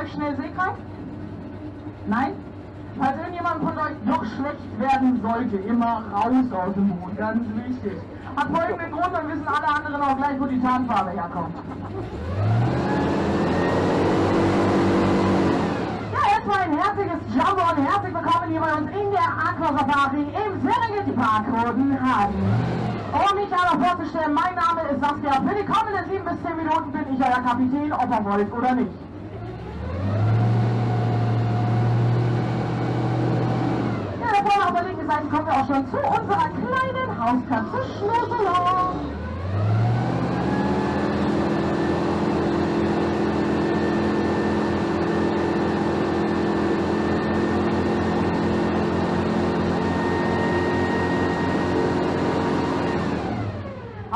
euch schnell seekrank? Nein? Falls irgendjemand von euch doch schlecht werden sollte, immer raus aus dem Boot, ganz wichtig. Hat folgenden Grund, dann wissen alle anderen auch gleich, wo die Tarnfarbe herkommt. Ja, jetzt mal ein herzliches Jumbo und herzlich willkommen hier bei uns in der Aqua Safari im Serengeti Park Rodenhagen. Um mich aber vorzustellen, mein Name ist Saskia. Für die kommenden 7 bis 10 Minuten bin ich euer Kapitän, ob ihr wollt oder nicht. Ja, da vorne auf der linken Seite kommen wir auch schon zu unserer kleinen Hauskatze Schnurzelong.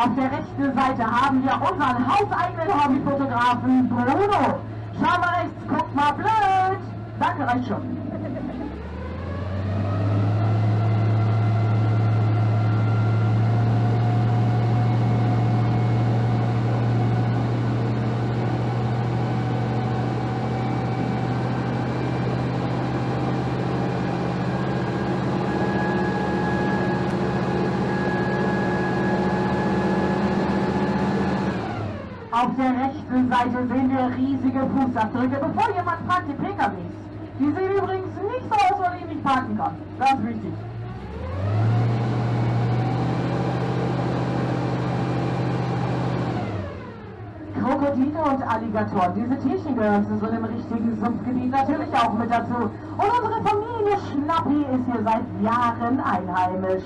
Auf der rechten Seite haben wir unseren hauseigenen Hobbyfotografen Bruno. Schau mal rechts, guck mal blöd. Danke, reicht schon. Auf der rechten Seite sehen wir riesige Fußabdrücke. Bevor jemand fragt, die PKWs. Die sehen übrigens nicht so aus, weil ich nicht parken kann. Ganz wichtig. Krokodile und Alligatoren. Diese Tierchen gehören zu so einem richtigen Sumpfgebiet natürlich auch mit dazu. Und unsere Familie Schnappi ist hier seit Jahren einheimisch.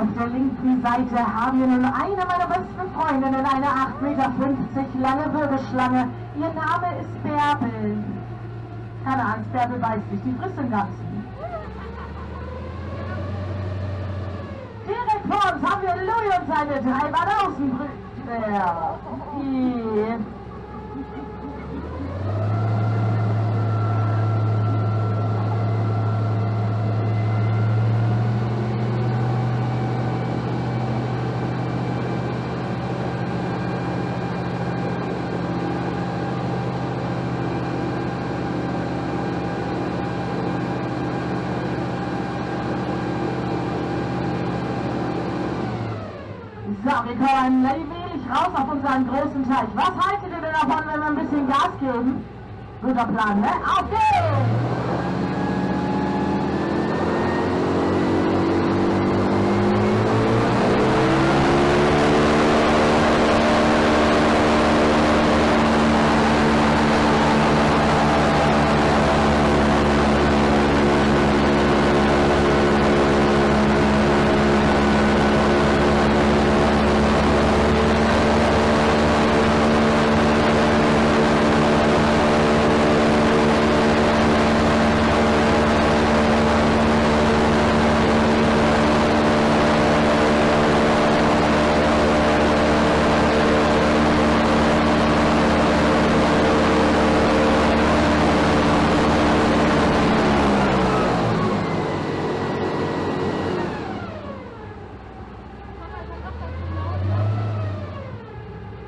Auf der linken Seite haben wir nun eine meiner besten Freundinnen, eine 8,50 Meter lange Wirbelschlange. Ihr Name ist Bärbel. Keine Angst, Bärbel weiß nicht, die frisst den Ganzen. Direkt vor uns haben wir Louis und seine drei Banausenbrüder. Die So, wir kommen allmählich raus auf unseren großen Teich. Was haltet ihr denn davon, wenn wir ein bisschen Gas geben? Guter Plan, ne? Auf geht's!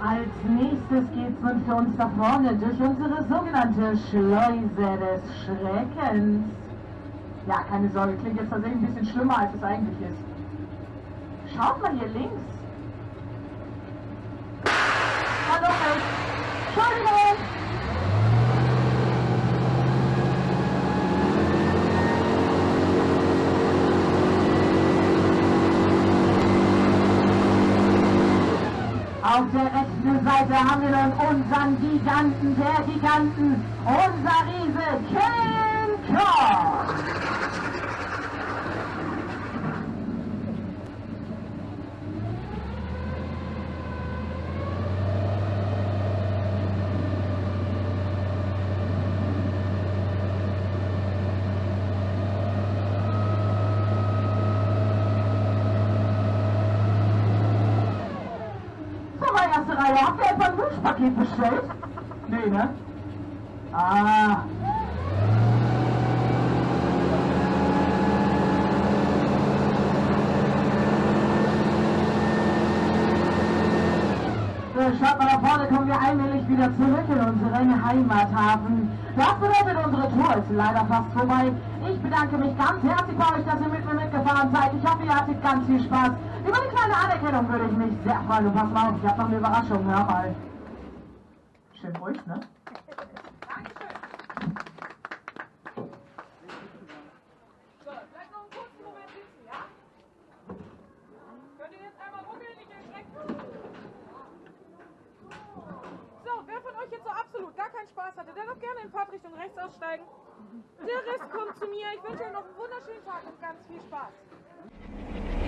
Als nächstes geht's nun für uns da vorne durch unsere sogenannte Schleuse des Schreckens. Ja, keine Sorge, klingt jetzt tatsächlich ein bisschen schlimmer, als es eigentlich ist. Schaut mal hier links. Hallo. Entschuldigung! Auf der rechten Seite haben wir dann unseren Giganten der Giganten, unser Riese King Kong. Reihe. Habt ihr etwa ein Wunschpaket bestellt? Nee, ne? Ah. Schaut mal da vorne, kommen wir allmählich wieder zurück in unseren Heimathafen. Das bedeutet, unsere Tour ist leider fast vorbei. Ich bedanke mich ganz herzlich bei euch, dass ihr mit mir mitgefahren seid. Ich hoffe, ihr hattet ganz viel Spaß. Über eine kleine Anerkennung würde ich mich sehr freuen. Und pass mal auf, ich habe noch eine Überraschung. Hör mal. Schön ruhig, ne? in Fahrt Richtung rechts aussteigen. Der Rest kommt zu mir. Ich wünsche euch noch einen wunderschönen Tag und ganz viel Spaß.